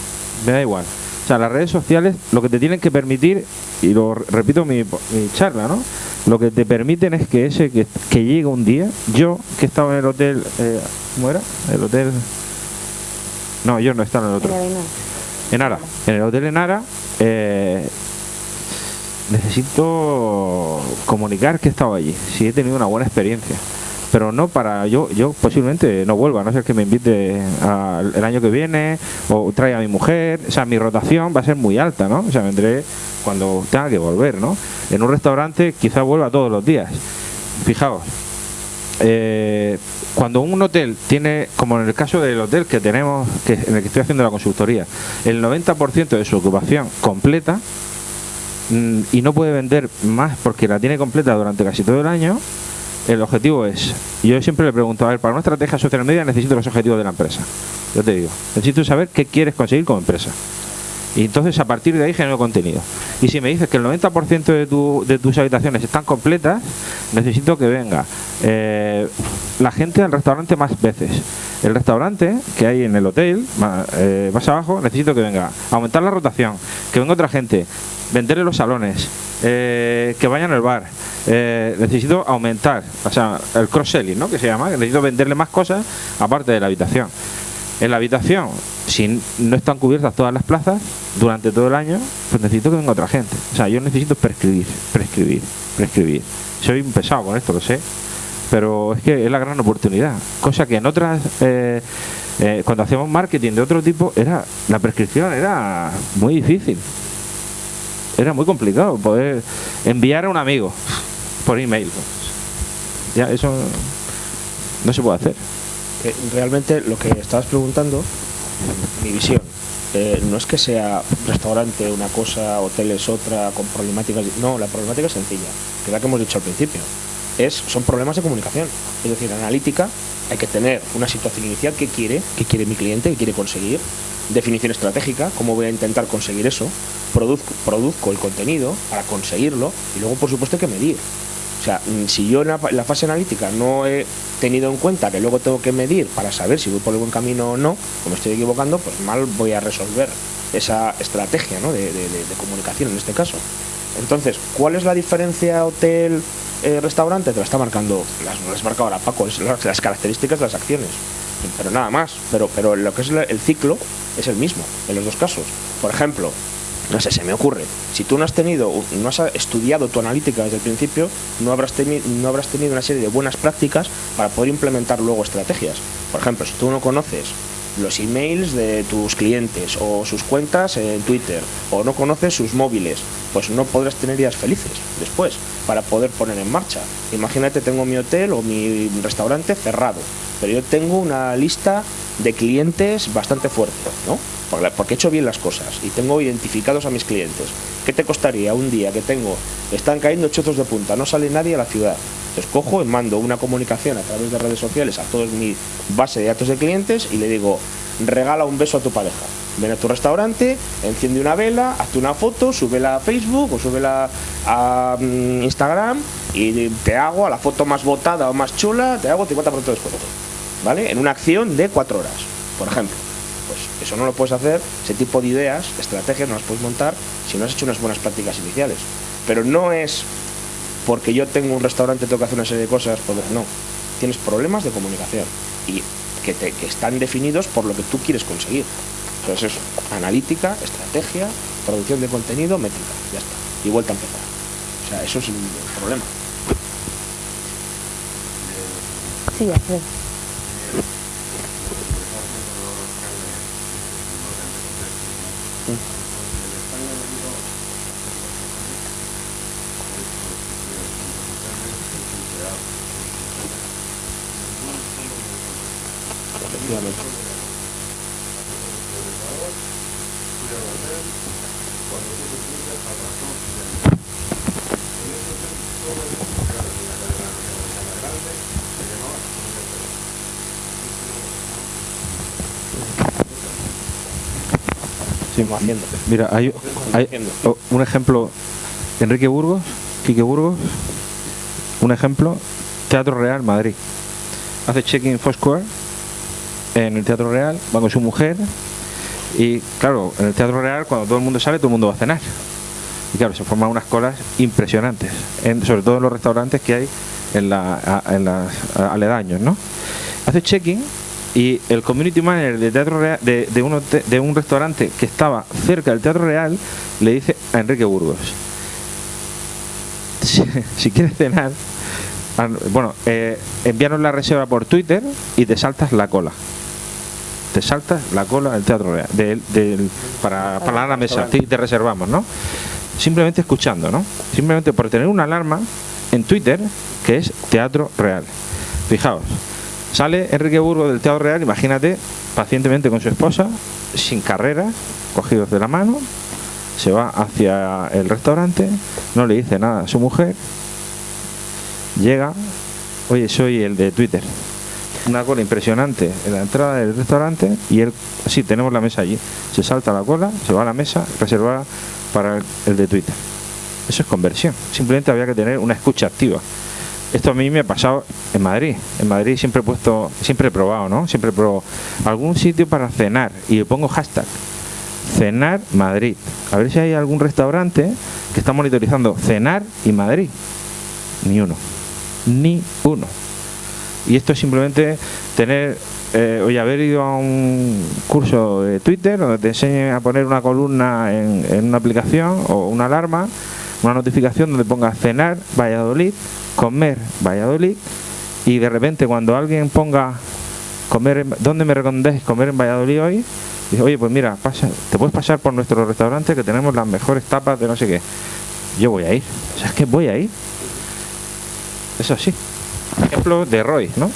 [SPEAKER 3] Me da igual. O sea, las redes sociales lo que te tienen que permitir, y lo repito mi, mi charla, ¿no? Lo que te permiten es que ese que, que llega un día, yo que estaba en el hotel, eh, ¿cómo era? El hotel... No, yo no estaba en el otro. En Ara. En el hotel en Ara, eh, necesito comunicar que he estado allí, si he tenido una buena experiencia pero no para yo yo posiblemente no vuelva a no ser que me invite el año que viene o traiga a mi mujer. O sea mi rotación va a ser muy alta no o sea vendré cuando tenga que volver no en un restaurante quizás vuelva todos los días. Fijaos eh, cuando un hotel tiene, como en el caso del hotel que tenemos, que en el que estoy haciendo la consultoría, el 90% de su ocupación completa mm, y no puede vender más porque la tiene completa durante casi todo el año, el objetivo es, yo siempre le pregunto, a ver, para una estrategia social media necesito los objetivos de la empresa. Yo te digo, necesito saber qué quieres conseguir como empresa. Y entonces a partir de ahí genero contenido. Y si me dices que el 90% de, tu, de tus habitaciones están completas, necesito que venga eh, la gente al restaurante más veces. El restaurante que hay en el hotel, más, eh, más abajo, necesito que venga. Aumentar la rotación, que venga otra gente, venderle los salones, eh, que vayan al bar. necesito aumentar, o sea, el cross-selling, ¿no? Que se llama, necesito venderle más cosas aparte de la habitación. En la habitación, si no están cubiertas todas las plazas durante todo el año, pues necesito que venga otra gente. O sea, yo necesito prescribir, prescribir, prescribir. Soy un pesado con esto, lo sé, pero es que es la gran oportunidad. Cosa que en otras, eh, eh, cuando hacíamos marketing de otro tipo, era la prescripción era muy difícil. Era muy complicado poder enviar a un amigo por email. Ya, eso no se puede hacer
[SPEAKER 1] realmente lo que estabas preguntando, mi visión, eh, no es que sea restaurante una cosa, hotel es otra, con problemáticas. No, la problemática es sencilla, que es la que hemos dicho al principio. Es, son problemas de comunicación. Es decir, analítica, hay que tener una situación inicial que quiere, que quiere mi cliente, que quiere conseguir, definición estratégica, cómo voy a intentar conseguir eso, produzco, produzco el contenido para conseguirlo y luego por supuesto hay que medir. O sea, mm, si yo en la, fase analítica no he tenido en cuenta que luego tengo que medir para saber si voy por el buen camino o no, o me estoy equivocando, pues mal voy a resolver esa estrategia de, comunicación en este caso. Entonces, ¿cuál es la diferencia hotel-restaurante? Te lo está marcando, las, las marca ahora Paco, las, las, características de las acciones. Pero nada más. Pero, pero lo que es el ciclo es el mismo en los dos casos. Por ejemplo, no sé, se me ocurre. Si tú no has tenido, no has estudiado tu analítica desde el principio, no habrás, no habrás tenido una serie de buenas prácticas para poder implementar luego estrategias. Por ejemplo, si tú no conoces los emails de tus clientes o sus cuentas en Twitter o no conoces sus móviles, pues no podrás tener días felices después para poder poner en marcha. Imagínate, tengo mi hotel o mi restaurante cerrado, pero yo tengo una lista de clientes bastante fuerte, ¿no? Porque he hecho bien las cosas y tengo identificados a mis clientes. ¿Qué te costaría un día que tengo, están cayendo chozos de punta, no sale nadie a la ciudad? Entonces cojo y mando una comunicación a través de redes sociales a toda mi base de datos de clientes y le digo, regala un beso a tu pareja. Ven a tu restaurante, enciende una vela, hazte una foto, súbela a Facebook o súbela a mm, Instagram y te hago a la foto más votada o más chula, te hago 50% de descuento. ¿Vale? En una acción de cuatro horas, por ejemplo. Pues eso no lo puedes hacer, ese tipo de ideas, estrategias no las puedes montar si no has hecho unas buenas prácticas iniciales. Pero no es porque yo tengo un restaurante, tengo que hacer una serie de cosas, no. Tienes problemas de comunicación y que, te, que están definidos por lo que tú quieres conseguir. Entonces es analítica, estrategia, producción de contenido, métrica, ya está. Y vuelta a empezar. O sea, eso es el problema.
[SPEAKER 2] Sí, Hı. Evet.
[SPEAKER 3] Mira, hay, un ejemplo, Enrique Burgos, Quique Burgos, un ejemplo, Teatro Real Madrid. Hace check-in Foursquare en el Teatro Real, va con su mujer y claro, en el Teatro Real cuando todo el mundo sale, todo el mundo va a cenar. Y claro, se forman unas colas impresionantes, sobre todo en los restaurantes que hay en, la, en los aledaños, ¿no? Hace check-in y el community manager de Teatro Real, de, de, de un restaurante que estaba cerca del Teatro Real le dice a Enrique Burgos, si, quieres cenar, bueno, eh, envíanos la reserva por Twitter y te saltas la cola. Te saltas la cola del Teatro Real, para, para la mesa, te reservamos, ¿no? Simplemente escuchando, ¿no? Simplemente por tener una alarma en Twitter que es Teatro Real. Fijaos, Sale Enrique Burgo del Teatro Real, imagínate, pacientemente con su esposa, sin carrera, cogidos de la mano, se va hacia el restaurante, no le dice nada a su mujer, llega, oye, soy el de Twitter. Una cola impresionante en la entrada del restaurante y él, sí, tenemos la mesa allí. Se salta la cola, se va a la mesa reservada para el de Twitter. Eso es conversión. Simplemente había que tener una escucha activa. Esto a mí me ha pasado en Madrid. En Madrid siempre he puesto, siempre he probado, ¿no? Siempre he probado algún sitio para cenar y le pongo hashtag cenar Madrid. A ver si hay algún restaurante que está monitorizando cenar y Madrid. Ni uno. Ni uno. Y esto es simplemente tener, eh, oye, haber ido a un curso de Twitter donde te enseñe a poner una columna en una aplicación o una alarma, una notificación donde ponga cenar Valladolid comer Valladolid y de repente cuando alguien ponga comer ¿dónde me recomendáis comer en Valladolid hoy? Dice, oye, pues mira, te puedes pasar por nuestro restaurante que tenemos las mejores tapas de no sé qué. Yo voy a ir. O sea, es que voy a ir. Eso sí. Ejemplo de Roy, ¿no?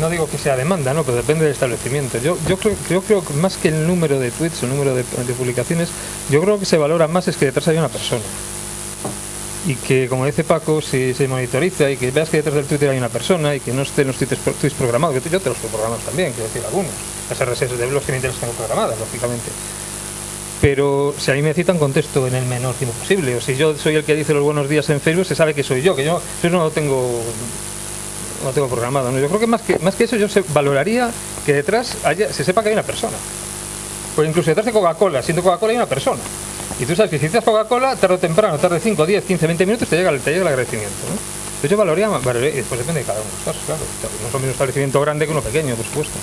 [SPEAKER 4] No digo que sea demanda, ¿no? pero depende del establecimiento. Yo, yo creo, yo creo que más que el número de tweets, el número de, publicaciones, yo creo que se valora más es que detrás hay una persona. Y que, como dice Paco, si se monitoriza y que veas que detrás del Twitter hay una persona y que no estén los tweets, tweets programados, yo te los puedo programar también, quiero decir algunos. Las RSS de blogs que me tengo programadas, lógicamente pero si a mí me citan contesto en el menor tiempo posible. O si yo soy el que dice los buenos días en Facebook, se sabe que soy yo, que yo eso no lo tengo no tengo programado. Yo creo que más que más que eso yo valoraría que detrás haya, se sepa que hay una persona. Pues incluso detrás de Coca-Cola, siendo Coca-Cola hay una persona. Y tú sabes que si citas Coca-Cola, tarde o temprano, tarde 5, 10, 15, 20 minutos, te llega, te llega el agradecimiento. ¿no? Entonces yo valoraría, valoraría, y después depende de cada uno de los casos, claro. No es un establecimiento grande que uno pequeño, por supuesto.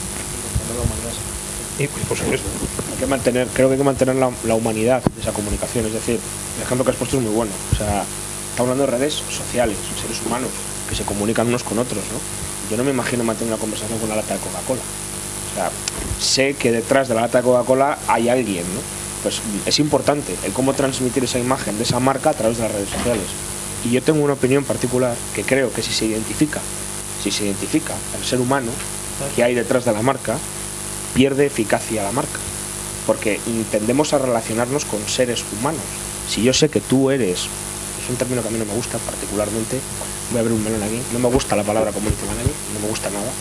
[SPEAKER 4] Y, por supuesto
[SPEAKER 1] que mantener, creo que hay que mantener la, humanidad de esa comunicación. Es decir, el ejemplo que has puesto es muy bueno. O sea, estamos hablando de redes sociales, seres humanos que se comunican unos con otros, ¿no? Yo no me imagino mantener una conversación con una lata de Coca-Cola. O sea, sé que detrás de la lata de Coca-Cola hay alguien, ¿no? Pues es importante el cómo transmitir esa imagen de esa marca a través de las redes sociales. Y yo tengo una opinión particular que creo que si se identifica, si se identifica el ser humano que hay detrás de la marca, pierde eficacia la marca porque tendemos a relacionarnos con seres humanos. Si yo sé que tú eres, es un término que a mí no me gusta particularmente, voy a abrir un melón aquí, no me gusta la palabra community manager, no me gusta nada,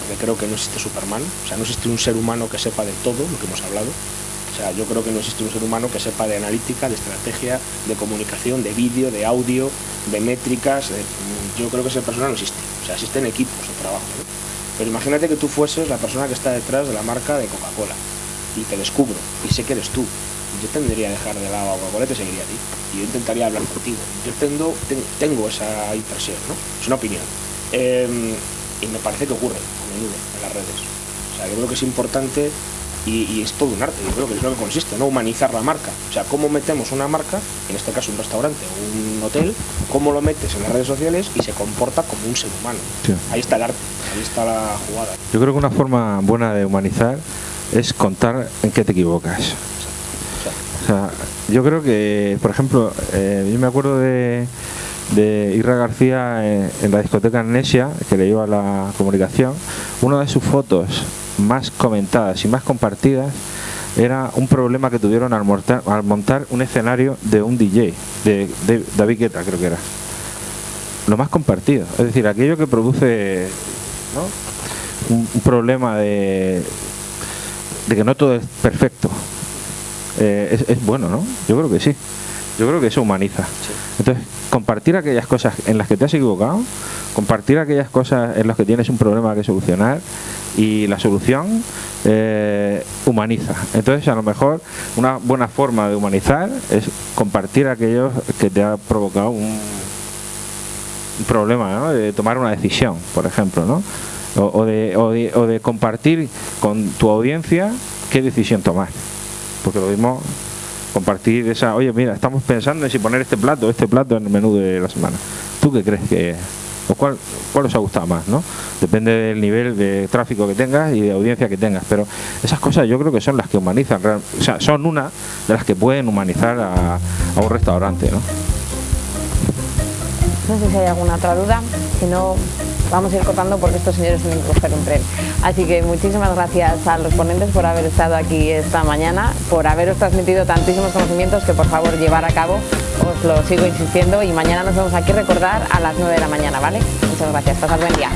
[SPEAKER 1] porque creo que no existe Superman, o sea, no existe un ser humano que sepa de todo lo que hemos hablado, o sea, yo creo que no existe un ser humano que sepa de analítica, de estrategia, de comunicación, de vídeo, de audio, de métricas. yo creo que esa persona no existe. O sea, existen equipos de trabajo. Pero imagínate que tú fueses la persona que está detrás de la marca de Coca-Cola y te descubro y sé que eres tú, yo tendría que dejar de lado a Coca-Cola y te seguiría a ti. Y yo intentaría hablar contigo. Yo tengo, tengo esa impresión, ¿no? Es una opinión. Em, y me parece que ocurre a menudo en las redes. O sea, yo creo que es importante y, es todo un arte. Yo creo que es lo que consiste, ¿no? Humanizar la marca. O sea, cómo metemos una marca, en este caso un restaurante o un hotel, cómo lo metes en las redes sociales y se comporta como un ser humano. Ahí está el arte, ahí está la jugada.
[SPEAKER 3] Yo creo que una forma buena de humanizar es contar en qué te equivocas. Yo creo que, por ejemplo, eh, yo me acuerdo de, de Irra García en, la discoteca Amnesia, que le iba a la comunicación, una de sus fotos más comentadas y más compartidas era un problema que tuvieron al montar un escenario de un DJ, de, David Guetta creo que era. Lo más compartido, es decir, aquello que produce un problema de, de que no todo es perfecto. Eh, es, bueno, ¿no? Yo creo que sí. Yo creo que eso humaniza. Entonces, compartir aquellas cosas en las que te has equivocado, compartir aquellas cosas en las que tienes un problema que solucionar y la solución eh, humaniza. Entonces, a lo mejor una buena forma de humanizar es compartir aquellos que te ha provocado un, problema, de tomar una decisión, por ejemplo, ¿no? O, de, o, de, compartir con tu audiencia qué decisión tomar. Porque lo mismo compartir esa, oye, mira, estamos pensando en si poner este plato, este plato en el menú de la semana. ¿Tú qué crees que o cuál, cuál os ha gustado más, ¿no? Depende del nivel de tráfico que tengas y de audiencia que tengas, pero esas cosas yo creo que son las que humanizan, o sea, son una de las que pueden humanizar a, a un restaurante, ¿no?
[SPEAKER 2] No sé si hay alguna otra duda, si no vamos a ir cortando porque estos señores tienen que coger un tren. Así que muchísimas gracias a los ponentes por haber estado aquí esta mañana, por haberos transmitido tantísimos conocimientos que por favor llevar a cabo, os lo sigo insistiendo y mañana nos vemos aquí recordar a las 9 de la mañana, ¿vale? Muchas gracias, pasad buen día.